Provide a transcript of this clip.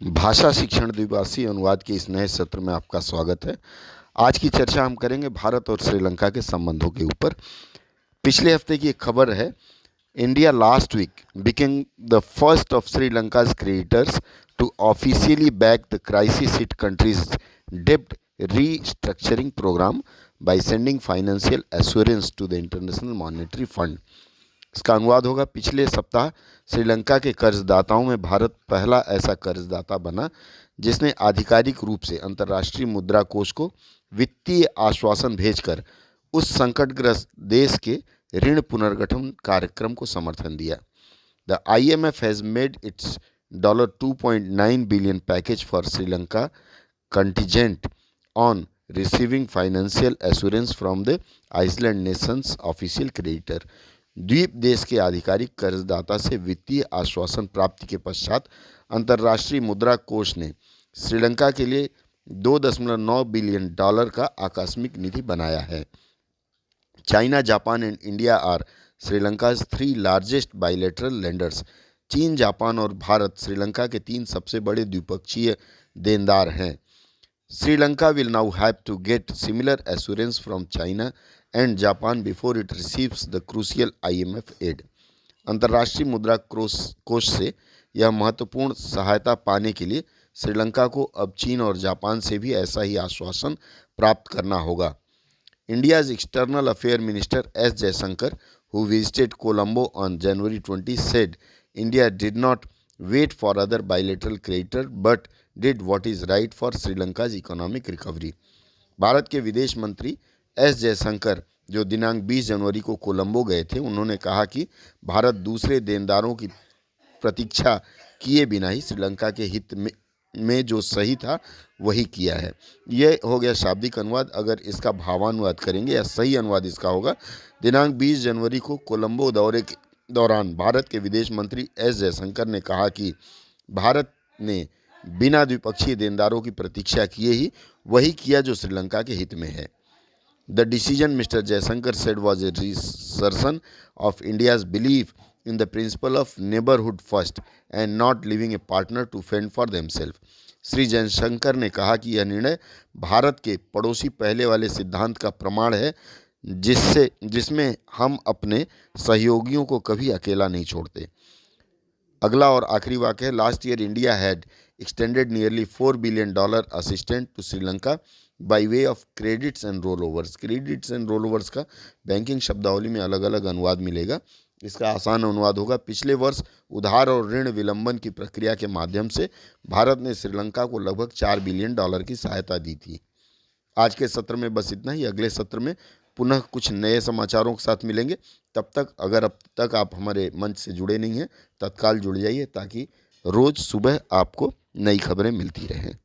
भाषा शिक्षण द्विभाषी अनुवाद के इस नए सत्र में आपका स्वागत है। आज की चर्चा हम करेंगे भारत और श्रीलंका के संबंधों के ऊपर। पिछले हफ़्ते की एक खबर है, India last week became the first of Sri Lanka's creators to officially back the crisis hit countries dept restructuring programme by sending financial assurance to the international monetary fund इसका अनुवाद होगा। पिछले सप्ताह श्रीलंका के कर्जदाताओं में भारत पहला ऐसा कर्जदाता बना, जिसने आधिकारिक रूप से अंतर्राष्ट्रीय मुद्रा कोष को वित्तीय आश्वासन भेजकर उस संकटग्रस्त देश के ऋण पुनर्गठन कार्यक्रम को समर्थन दिया। The I M F has made its dollar two point nine billion package for Sri Lanka contingent on receiving financial assurance from the island nations official creditor. द्वीप देश के आधिकारिक कर्जदाता से वित्तीय आश्वासन प्राप्ति के पश्चात अंतर्राष्ट्रीय मुद्रा कोष ने श्रीलंका के लिए दो दशमलव नौ बिलियन डॉलर का आकस्मिक निधि बनाया है। China, Japan and India are Sri Lanka three largest bilateral lenders चीन, जापान और भारत श्रीलंका के तीन सबसे बड़े द्विपक्षीय देनदार हैं। Sri Lanka will now have to get similar assurance from China and Japan before it receives the crucial IMF add अंतर्राष्ट्रीय मुद्रा कोष से यह महत्वपूर्ण सहायता पाने के लिए श्रीलंका को अब चीन और जापान से भी ऐसा ही आश्वासन प्राप्त करना होगा। India's external affair minister S Jaishankar who visited Colombo on January twenty said India did not wait for other bilateral creditor but did what is right for Sri Lanka's economic recovery Bharat के विदेश मंत्री एस जयशंकर, जो दिनांक 20 जनवरी को कोलंबो गए थे, उन्होंने कहा कि भारत दूसरे देनदारों की प्रतीक्षा किए बिना ही श्रीलंका के हित में में जो सही था, वही किया है। ये हो गया शाब्दिक अनुवाद। अगर इसका भावानुवाद करेंगे या सही अनुवाद इसका होगा, दिनांक 20 जनवरी को कोलंबो दौरे दौरान भारत के विदेश मंत्री एस जयशंकर ने कहा कि भारत ने बिना द्विपक्षीय देनदारों की प्रतीक्षा किए ही वही किया जो श्रीलंका के हित में है। The decision Mr Jaishankar said was a reassertion of India's believe in the principle of neighbourhood first and not leaving a partner to fend for themself Shri Jaishankar ने कहा कि यह निर्णय भारत के पड़ोसी पहले वाले सिद्धांत का प्रमाण है जिससे, जिसमें हम अपने सहयोगियों को कभी अकेला नहीं छोड़ते। अगला और आखिरी वाक्य है last year India had extended nearly four billion dollar assistant to Sri Lanka by way of credits and roll overs credits and roll overs का बैंकिंग शब्दावली में अलग अलग अनुवाद मिलेगा। इसका आसान अनुवाद होगा, पिछले वर्ष उधार और ऋण विलंबन की प्रक्रिया के माध्यम से भारत ने श्रीलंका को लगभग चार बिलियन डॉलर की सहायता दी थी। आज के सत्र में बस इतना ही। अगले सत्र में पुनः कुछ नए समाचारों के साथ मिलेंगे। तब तक, अगर अब तक आप हमारे मंच से जुड़े नहीं हैं, तत्काल जुड़ जाइए ताकि रोज़ सुबह आपको नई खबरें मिलती रहें।